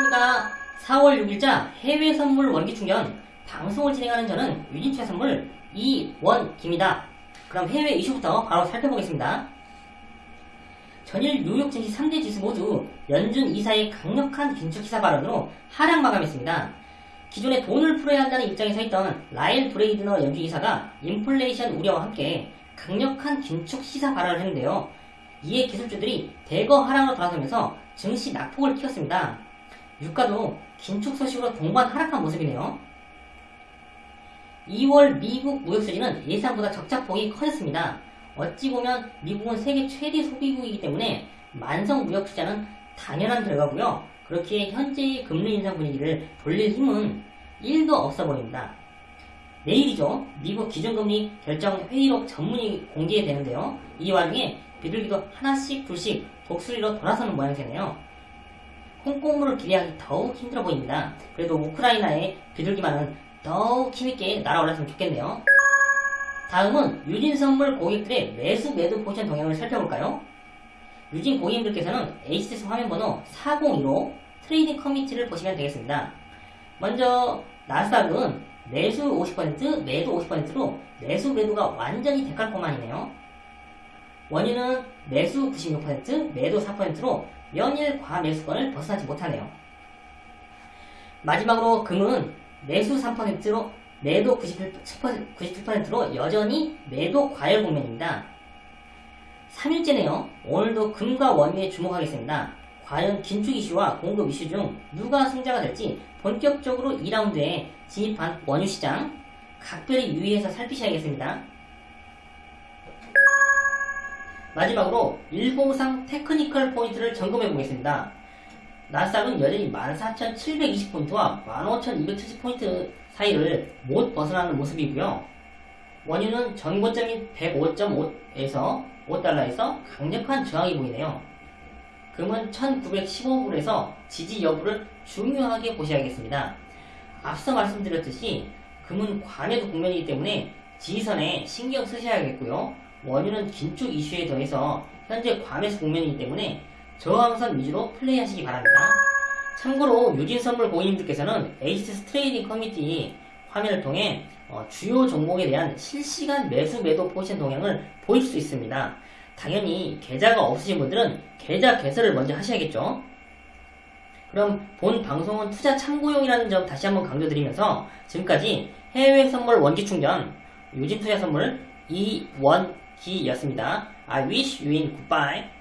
안녕하십니까 4월 6일자 해외 선물 원기 충전 방송을 진행하는 저는 유진투자 선물 이원기입니다. 그럼 해외 이슈부터 바로 살펴보겠습니다. 전일 뉴욕 증시 3대 지수 모두 연준 이사의 강력한 긴축 기사 발언으로 하락 마감했습니다. 기존에 돈을 풀어야 한다는 입장에 서 있던 라일 브레이드너 연준 이사가 인플레이션 우려와 함께 강력한 긴축 시사 발언을 했는데요. 이에 기술주들이 대거 하락으로 돌아서면서 증시 낙폭을 키웠습니다. 유가도 긴축 소식으로 동반 하락한 모습이네요. 2월 미국 무역수지는 예상보다 적자폭이 커졌습니다. 어찌 보면 미국은 세계 최대 소비국이기 때문에 만성 무역 투자는 당연한 결과고요. 그렇게 현재의 금리 인상 분위기를 돌릴 힘은 1도 없어 보입니다. 내일이죠. 미국 기준금리 결정 회의록 전문이 공개되는데요. 이 와중에 비둘기도 하나씩 둘씩 독수리로 돌아서는 모양새네요. 홍콩물을 기대하기 더욱 힘들어 보입니다. 그래도 우크라이나의 비둘기만은 더욱 힘있게 날아올랐으면 좋겠네요. 다음은 유진 선물 고객들의 매수 매도 포지션 동향을 살펴볼까요? 유진 고객님들께서는 HTS 화면 번호 402로 trading community를 보시면 되겠습니다. 먼저 나스닥은 매수 50% 매도 50%로 매수 매도가 완전히 데칼코마니네요. 원인은 매수 96%, 매도 4%로 연일 과매수권을 벗어나지 못하네요. 마지막으로 금은 매수 3%로 매도 97%, 97%로 여전히 매도 과열 국면입니다. 3일째네요. 오늘도 금과 원유에 주목하겠습니다. 과연 긴축 이슈와 공급 이슈 중 누가 승자가 될지 본격적으로 2라운드에 진입한 원유 시장 각별히 유의해서 살피셔야겠습니다. 마지막으로 일봉상 테크니컬 포인트를 점검해 보겠습니다. 나스닥은 여전히 14,720포인트와 15,270포인트 사이를 못 벗어나는 모습이고요. 원유는 전고점인 105.5에서 5달러에서 강력한 저항이 보이네요. 금은 1915불에서 지지 여부를 중요하게 보셔야겠습니다. 앞서 말씀드렸듯이 금은 과매도 국면이기 때문에 지지선에 신경 쓰셔야겠고요. 원유는 긴축 이슈에 더해서 현재 과매수 국면이기 때문에 저항선 위주로 플레이하시기 바랍니다. 참고로 유진선물 고객님들께서는 HTS trading community 화면을 통해 어, 주요 종목에 대한 실시간 매수 매도 포지션 동향을 보실 수 있습니다. 당연히 계좌가 없으신 분들은 계좌 개설을 먼저 하셔야겠죠. 그럼 본 방송은 투자 참고용이라는 점 다시 한번 강조드리면서 지금까지 해외 선물 원기 충전 유진 투자 선물 이원 기였습니다. I wish you in goodbye.